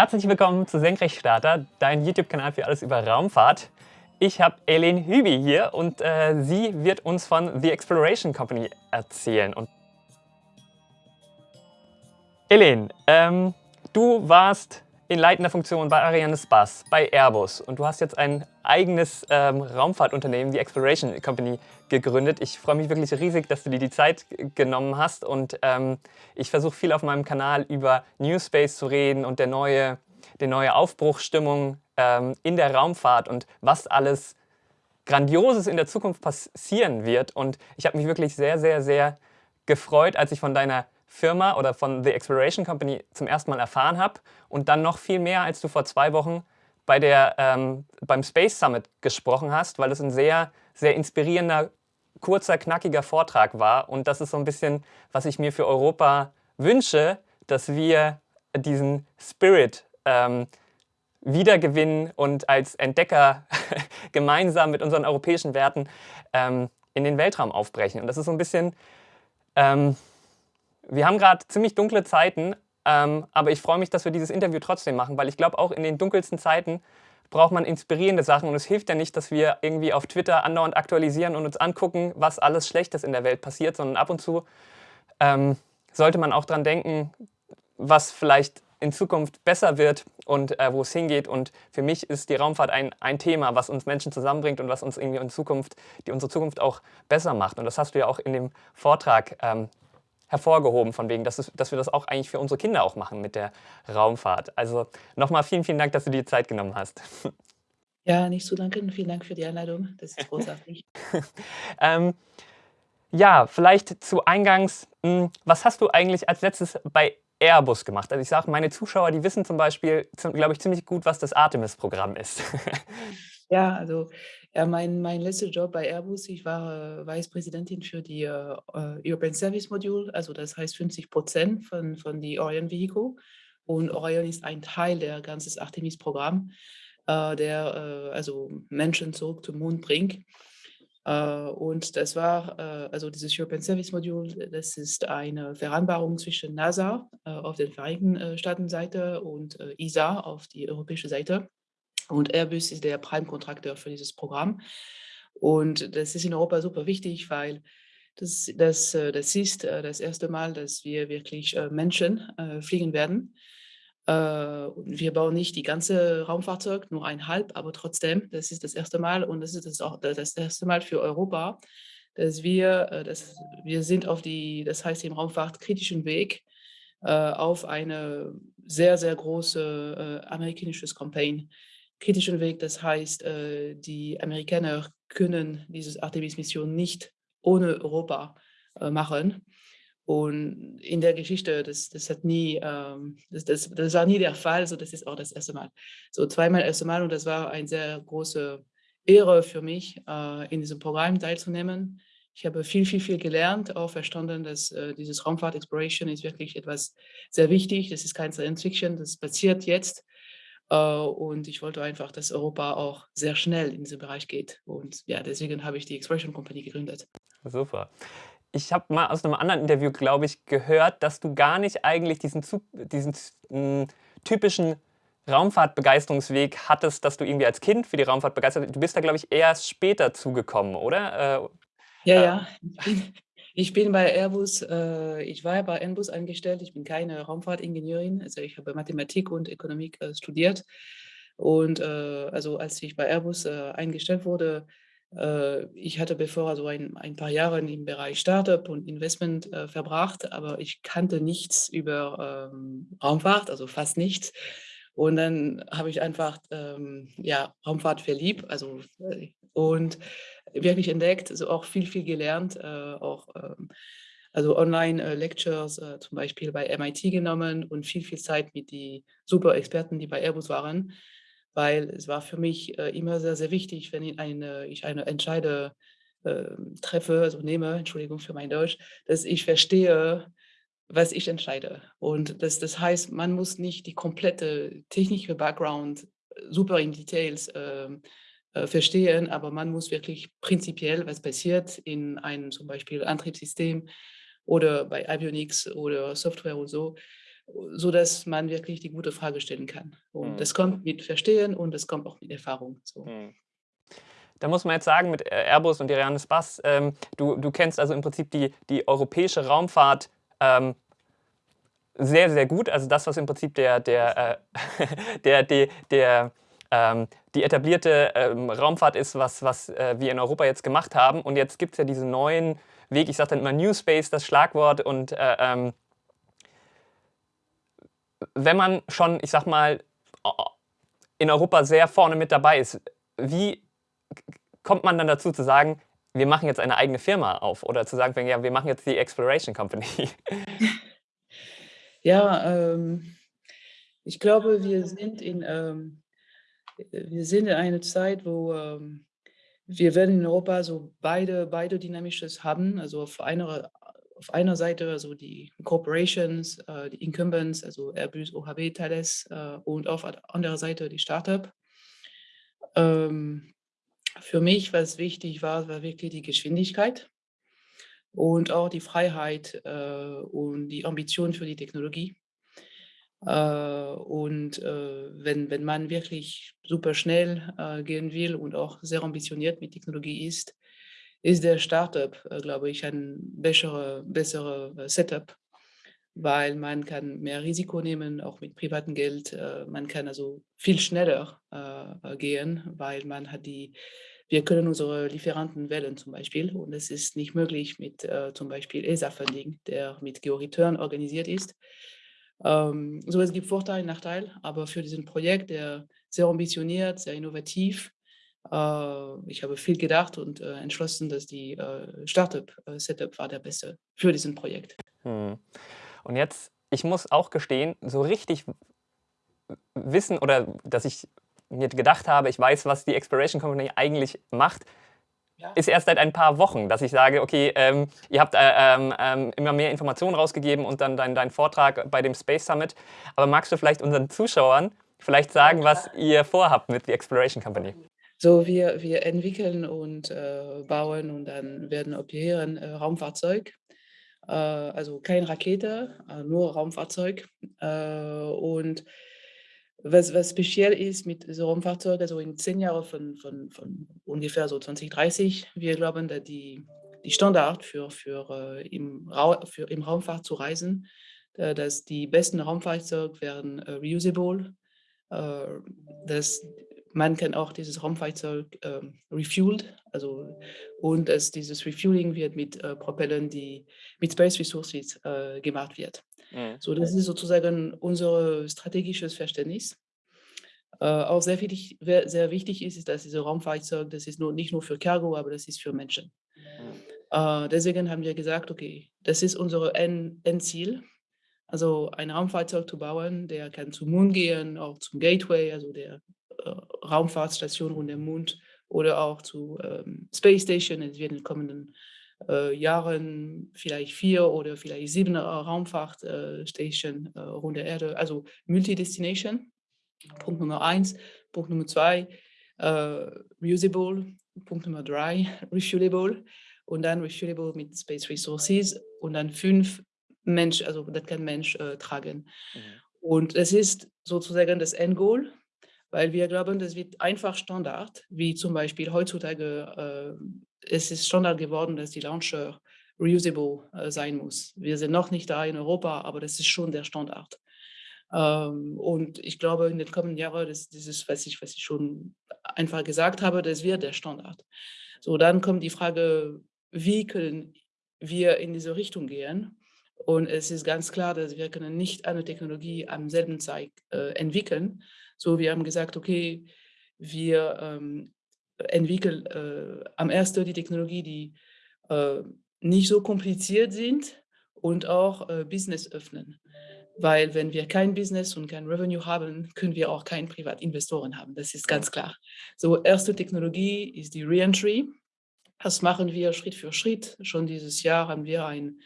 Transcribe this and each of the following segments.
Herzlich willkommen zu Senkrechtstarter, dein YouTube-Kanal für alles über Raumfahrt. Ich habe Eileen Hübi hier und äh, sie wird uns von The Exploration Company erzählen. Und Eileen, ähm, du warst in leitender Funktion bei Ariane Space, bei Airbus und du hast jetzt ein eigenes ähm, Raumfahrtunternehmen, die Exploration Company, gegründet. Ich freue mich wirklich riesig, dass du dir die Zeit genommen hast und ähm, ich versuche viel auf meinem Kanal über New Space zu reden und der neue, die neue Aufbruchstimmung ähm, in der Raumfahrt und was alles Grandioses in der Zukunft passieren wird. Und ich habe mich wirklich sehr, sehr, sehr gefreut, als ich von deiner Firma oder von The Exploration Company zum ersten Mal erfahren habe und dann noch viel mehr, als du vor zwei Wochen bei der, ähm, beim Space Summit gesprochen hast, weil es ein sehr, sehr inspirierender, kurzer, knackiger Vortrag war. Und das ist so ein bisschen, was ich mir für Europa wünsche, dass wir diesen Spirit ähm, wiedergewinnen und als Entdecker gemeinsam mit unseren europäischen Werten ähm, in den Weltraum aufbrechen. Und das ist so ein bisschen ähm, wir haben gerade ziemlich dunkle Zeiten, ähm, aber ich freue mich, dass wir dieses Interview trotzdem machen, weil ich glaube, auch in den dunkelsten Zeiten braucht man inspirierende Sachen und es hilft ja nicht, dass wir irgendwie auf Twitter andauernd aktualisieren und uns angucken, was alles Schlechtes in der Welt passiert, sondern ab und zu ähm, sollte man auch dran denken, was vielleicht in Zukunft besser wird und äh, wo es hingeht. Und für mich ist die Raumfahrt ein, ein Thema, was uns Menschen zusammenbringt und was uns irgendwie in Zukunft, die unsere Zukunft auch besser macht. Und das hast du ja auch in dem Vortrag ähm, hervorgehoben, von wegen, dass, es, dass wir das auch eigentlich für unsere Kinder auch machen mit der Raumfahrt. Also nochmal vielen, vielen Dank, dass du dir die Zeit genommen hast. Ja, nicht zu danken. Vielen Dank für die Einladung. Das ist großartig. ähm, ja, vielleicht zu Eingangs, mh, hm, was hast du eigentlich als letztes bei Airbus gemacht? Also ich sage, meine Zuschauer, die wissen zum Beispiel, glaube ich, ziemlich gut, was das Artemis-Programm ist. Ja, also ja, mein, mein letzter Job bei Airbus, ich war äh, Vicepräsidentin für die äh, äh European Service Module, also das heißt 50 Prozent von, von die Orion Vehicle. Und Orion ist ein Teil der ganzen Artemis-Programm, äh, der äh, also Menschen zurück zum Mond bringt. Äh, und das war, also dieses European Service Module, das ist eine Vereinbarung zwischen NASA auf der Vereinigten Staaten-Seite und ESA auf die europäische Seite. Und Airbus ist der Prime-Kontrakteur für dieses Programm. Und das ist in Europa super wichtig, weil das, das, äh, das ist äh, das erste Mal, dass wir wirklich äh, Menschen fliegen werden. Wir bauen nicht die ganze Raumfahrzeug, nur ein halb, aber trotzdem, das ist das erste Mal und das ist das auch das erste Mal für Europa, dass wir, dass wir sind auf die, das heißt im Raumfahrtkritischen Weg auf eine sehr, sehr große amerikanisches Campaign kritischen Weg. Das heißt, äh, die Amerikaner können diese Artemis-Mission nicht ohne Europa äh, machen. Und in der Geschichte, das, das hat nie, ähm, das, das, das war nie der Fall, so das ist auch das erste Mal. So zweimal erste Mal und das war eine sehr große Ehre für mich, äh, in diesem Programm teilzunehmen. Ich habe viel, viel, viel gelernt, auch verstanden, dass äh, dieses Raumfahrt Exploration ist wirklich etwas sehr wichtig. Das ist kein Science Fiction, das passiert jetzt. Äh, und ich wollte einfach, dass Europa auch sehr schnell in diesen Bereich geht. Und ja, deswegen habe ich die Expression Company gegründet. Super. Ich habe mal aus einem anderen Interview, glaube ich, gehört, dass du gar nicht eigentlich diesen, diesen hm, typischen Raumfahrtbegeisterungsweg hattest, dass du irgendwie als Kind für die Raumfahrt begeistert Du bist da, glaube ich, erst später zugekommen, oder? Äh, ja, ja. Ich bin bei Airbus, äh, ich war bei Airbus angestellt, ich bin keine Raumfahrtingenieurin, also ich habe Mathematik und Ökonomik äh, studiert. Und äh, also als ich bei Airbus äh, eingestellt wurde, äh, ich hatte bevor also ein, ein paar Jahre im Bereich Startup und Investment äh, verbracht, aber ich kannte nichts über ähm, Raumfahrt, also fast nichts. Und dann habe ich einfach ähm, ja, Raumfahrt verliebt, also und wirklich entdeckt, also auch viel, viel gelernt, äh, auch ähm, also Online-Lectures äh, zum Beispiel bei MIT genommen und viel, viel Zeit mit den super Experten, die bei Airbus waren, weil es war für mich äh, immer sehr, sehr wichtig, wenn ich eine, ich eine Entscheide äh, treffe, also nehme, Entschuldigung für mein Deutsch, dass ich verstehe, was ich entscheide. Und das, das heißt, man muss nicht die komplette technische Background super in Details äh, äh, verstehen, aber man muss wirklich prinzipiell, was passiert in einem zum Beispiel Antriebssystem oder bei Avionics oder Software und so, sodass man wirklich die gute Frage stellen kann. Und Mhm. das kommt mit Verstehen und das kommt auch mit Erfahrung, so. Mhm. Da muss man jetzt sagen, mit äh, Airbus und Arianespace, ähm, du, du kennst also im Prinzip die, die europäische Raumfahrt ähm, sehr, sehr gut. Also das, was im Prinzip der, der, äh, der, der, der ähm, die etablierte ähm, Raumfahrt ist, was, was äh, wir in Europa jetzt gemacht haben. Und jetzt gibt es ja diesen neuen Weg, ich sage dann immer New Space, das Schlagwort. Und äh, ähm, wenn man schon, ich sag mal, in Europa sehr vorne mit dabei ist, wie kommt man dann dazu zu sagen, wir machen jetzt eine eigene Firma auf oder zu sagen, ja, wir machen jetzt die Exploration Company? Ja, ähm, ich glaube, wir sind in, ähm, wir sind in einer Zeit, wo ähm, wir werden in Europa so beide, beide Dynamisches haben. Also auf einer, auf einer Seite also die Corporations, äh, die Incumbents, also Airbus, OHB, Thales äh, und auf anderer Seite die Startup. Ähm, für mich, was wichtig war, war wirklich die Geschwindigkeit und auch die Freiheit äh, und die Ambition für die Technologie. Äh, und äh, wenn, wenn man wirklich super schnell äh, gehen will und auch sehr ambitioniert mit Technologie ist, ist der Startup, äh, glaube ich, ein bessere, bessere Setup, weil man kann mehr Risiko nehmen, auch mit privatem Geld. Äh, man kann also viel schneller gehen, weil man hat die wir können unsere Lieferanten wählen zum Beispiel und es ist nicht möglich mit äh, zum Beispiel ESA-Funding, der mit GeoReturn organisiert ist. Ähm, so, es gibt Vorteile, Nachteile, aber für diesen Projekt, der sehr ambitioniert, sehr innovativ, äh, ich habe viel gedacht und äh, entschlossen, dass die äh, Startup-Setup war der beste für diesen Projekt. Hm. Und jetzt, ich muss auch gestehen, so richtig wissen oder dass ich mir gedacht habe, ich weiß, was die Exploration Company eigentlich macht, ja. ist erst seit ein paar Wochen, dass ich sage, okay, ähm, ihr habt äh, ähm, ähm, immer mehr Informationen rausgegeben und dann deinen dein Vortrag bei dem Space Summit. Aber magst du vielleicht unseren Zuschauern vielleicht sagen, was ihr vorhabt mit der Exploration Company? So, wir, wir entwickeln und äh, bauen und dann werden operieren äh, Raumfahrzeug. Äh, also keine Rakete, äh, nur Raumfahrzeug. Äh, und was, was speziell ist mit so Raumfahrzeugen, also in zehn Jahren von, von, von ungefähr so 2030, wir glauben, dass die, die Standard für, für, im für im Raumfahrt zu reisen, dass die besten Raumfahrzeuge werden reusable, dass man kann auch dieses Raumfahrzeug äh, refueled, also und dass dieses Refueling wird mit äh, Propellern, die mit Space Resources äh, gemacht wird. Mhm. So, das ist sozusagen unser strategisches Verständnis. Äh, auch sehr wichtig, sehr wichtig ist, ist, dass diese Raumfahrzeug, das ist nur, nicht nur für Cargo, aber das ist für Menschen. Mhm. Äh, deswegen haben wir gesagt, okay, das ist unser Endziel. Also ein Raumfahrzeug zu bauen, der kann zum Mond gehen, auch zum Gateway, also der Raumfahrtstation um den Mond oder auch zu ähm, Space Station. Es wird in den kommenden äh, Jahren vielleicht vier oder vielleicht sieben äh, Raumfahrtstationen äh, rund der Erde, also Multidestination. Punkt Nummer eins. Punkt Nummer zwei, äh, reusable. Punkt Nummer drei, refuelable. Und dann refuelable mit Space Resources. Und dann fünf, Mensch, also das kann Mensch äh, tragen. Mhm. Und es ist sozusagen das Endgoal weil wir glauben, das wird einfach Standard, wie zum Beispiel heutzutage, äh, es ist Standard geworden, dass die Launcher reusable äh, sein muss. Wir sind noch nicht da in Europa, aber das ist schon der Standard. Ähm, und ich glaube, in den kommenden Jahren, das, dieses, was ich, was ich schon einfach gesagt habe, das wird der Standard. So, dann kommt die Frage, wie können wir in diese Richtung gehen? Und es ist ganz klar, dass wir können nicht eine Technologie am selben Zeit äh, entwickeln, so, wir haben gesagt, okay, wir ähm, entwickeln äh, am ersten die Technologie, die äh, nicht so kompliziert sind und auch äh, Business öffnen. Weil wenn wir kein Business und kein Revenue haben, können wir auch keinen Privatinvestoren haben. Das ist ganz klar. So, erste Technologie ist die Reentry. Das machen wir Schritt für Schritt. Schon dieses Jahr haben wir ein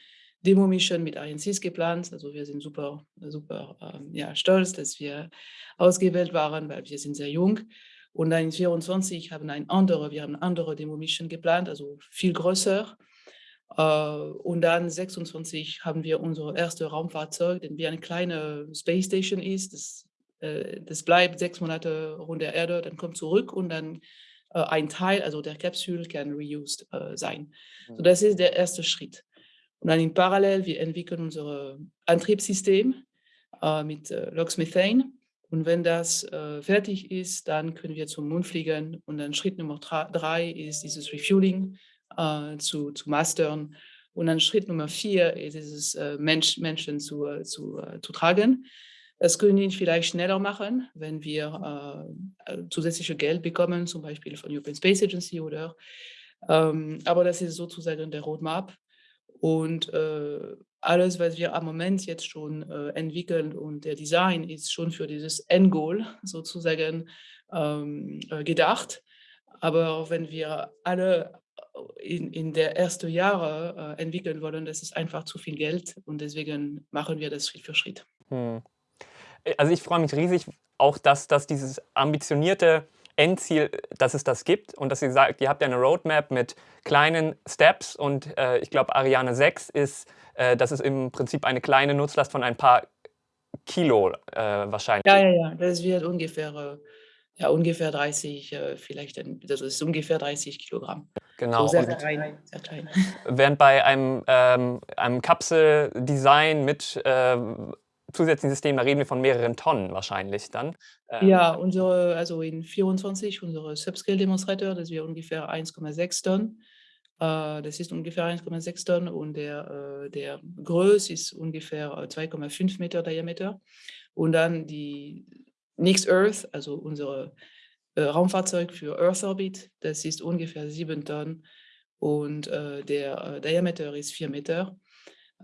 Demo-Mission mit INCs geplant. Also wir sind super, super ähm, ja, stolz, dass wir ausgewählt waren, weil wir sind sehr jung. Und dann in 24 haben ein andere, wir haben eine andere Demo-Mission geplant, also viel größer. Äh, und dann 26 haben wir unser erstes Raumfahrzeug, das wie eine kleine Space Station ist. Das, äh, das bleibt sechs Monate rund der Erde, dann kommt zurück und dann äh, ein Teil, also der Kapsel, kann reused äh, sein. So, Mhm. das ist der erste Schritt. Und dann in Parallel, wir entwickeln unser Antriebssystem äh, mit äh, LOX Methane. Und wenn das äh, fertig ist, dann können wir zum Mond fliegen. Und dann Schritt Nummer drei ist dieses Refueling äh, zu, zu mastern. Und dann Schritt Nummer vier ist es, äh, Mensch, Menschen zu, äh, zu, äh, zu tragen. Das können wir vielleicht schneller machen, wenn wir äh, äh, zusätzliche Geld bekommen, zum Beispiel von European Space Agency oder. Ähm, aber das ist sozusagen der Roadmap. Und äh, alles, was wir am Moment jetzt schon äh, entwickeln und der Design ist schon für dieses Endgoal sozusagen ähm, äh, gedacht. Aber wenn wir alle äh, in, in der ersten Jahre äh, entwickeln wollen, das ist einfach zu viel Geld und deswegen machen wir das Schritt für Schritt. Hm. Äh, Also ich freue mich riesig auch, dass, dass dieses ambitionierte Endziel, dass es das gibt und dass ihr sagt, ihr habt ja eine Roadmap mit kleinen Steps und äh, ich glaube Ariane 6 ist, äh, das ist im Prinzip eine kleine Nutzlast von ein paar Kilo äh, wahrscheinlich. Ja, ja, ja, das wird ungefähr, äh, ja, ungefähr 30, äh, vielleicht, ein, das ist ungefähr 30 Kilogramm. Genau. So sehr Und klein, sehr klein. während bei einem, ähm, einem Kapseldesign mit ähm, zusätzlichen Systemen, da reden wir von mehreren Tonnen wahrscheinlich dann. Ähm, Ja, unsere, also in 24, unsere Subscale-Demonstrator, das wäre ungefähr 1,6 Tonnen. Äh, das ist ungefähr 1,6 Tonnen und der, äh, der Größe ist ungefähr äh, 2,5 Meter Diameter. Und dann die Next Earth, also unser äh, Raumfahrzeug für Earth Orbit, das ist ungefähr 7 Tonnen und äh, der äh, Diameter ist 4 Meter,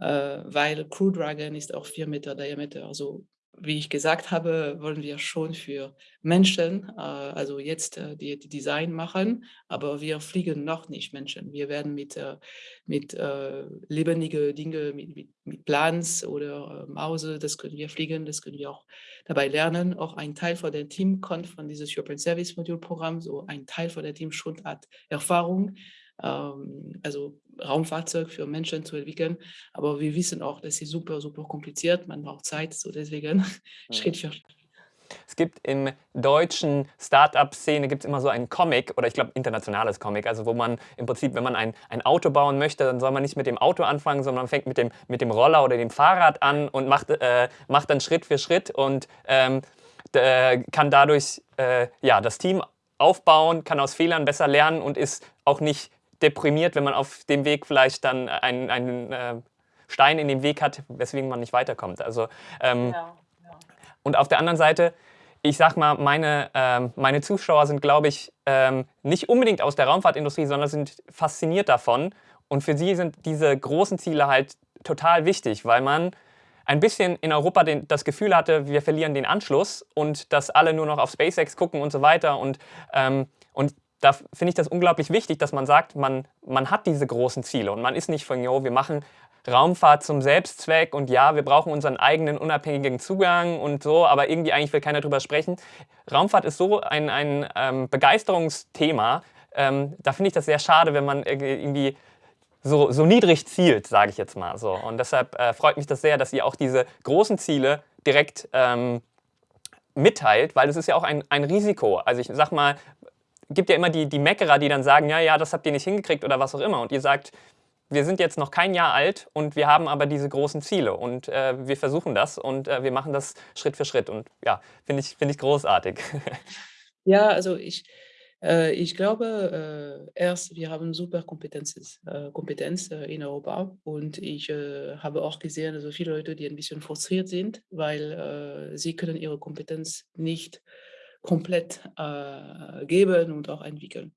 äh, weil Crew Dragon ist auch 4 Meter Diameter. Also wie ich gesagt habe, wollen wir schon für Menschen, äh, also jetzt äh, die, die Design machen, aber wir fliegen noch nicht Menschen. Wir werden mit, äh, mit äh, lebendigen Dingen, mit, mit, mit Plants oder äh, Mause, das können wir fliegen, das können wir auch dabei lernen. Auch ein Teil von dem Team kommt von dieses European Service Module Programm, so ein Teil von dem Team schon hat Erfahrung, ähm, also Raumfahrzeug für Menschen zu entwickeln. Aber wir wissen auch, das ist super, super kompliziert. Man braucht Zeit, so deswegen Schritt für Schritt. Es gibt im deutschen Start-up-Szene gibt es immer so einen Comic oder ich glaube internationales Comic, also wo man im Prinzip, wenn man ein, ein Auto bauen möchte, dann soll man nicht mit dem Auto anfangen, sondern man fängt mit dem, mit dem Roller oder dem Fahrrad an und macht, äh, macht dann Schritt für Schritt und ähm, d- kann dadurch äh, ja, das Team aufbauen, kann aus Fehlern besser lernen und ist auch nicht deprimiert, wenn man auf dem Weg vielleicht dann einen, einen äh, Stein in dem Weg hat, weswegen man nicht weiterkommt. Also ähm, Ja, ja. und auf der anderen Seite, ich sag mal, meine, ähm, meine Zuschauer sind, glaube ich, ähm, nicht unbedingt aus der Raumfahrtindustrie, sondern sind fasziniert davon. Und für sie sind diese großen Ziele halt total wichtig, weil man ein bisschen in Europa den, das Gefühl hatte, wir verlieren den Anschluss und dass alle nur noch auf SpaceX gucken und so weiter. Und, ähm, und da finde ich das unglaublich wichtig, dass man sagt, man, man hat diese großen Ziele und man ist nicht von, jo, wir machen Raumfahrt zum Selbstzweck und ja, wir brauchen unseren eigenen unabhängigen Zugang und so, aber irgendwie eigentlich will keiner drüber sprechen. Raumfahrt ist so ein, ein ähm, Begeisterungsthema. Ähm, da finde ich das sehr schade, wenn man irgendwie so, so niedrig zielt, sage ich jetzt mal so. Und deshalb äh, freut mich das sehr, dass ihr auch diese großen Ziele direkt ähm, mitteilt, weil es ist ja auch ein, ein Risiko. Also ich sag mal, gibt ja immer die, die Meckerer, die dann sagen, ja, ja, das habt ihr nicht hingekriegt oder was auch immer. Und ihr sagt, wir sind jetzt noch kein Jahr alt und wir haben aber diese großen Ziele und äh, wir versuchen das und äh, wir machen das Schritt für Schritt. Und ja, finde ich, find ich großartig. Ja, also ich, äh, ich glaube, äh, erst, wir haben super Kompetenzen, äh, Kompetenz äh, in Europa und ich äh, habe auch gesehen, also viele Leute, die ein bisschen frustriert sind, weil äh, sie können ihre Kompetenz nicht komplett äh, geben und auch entwickeln.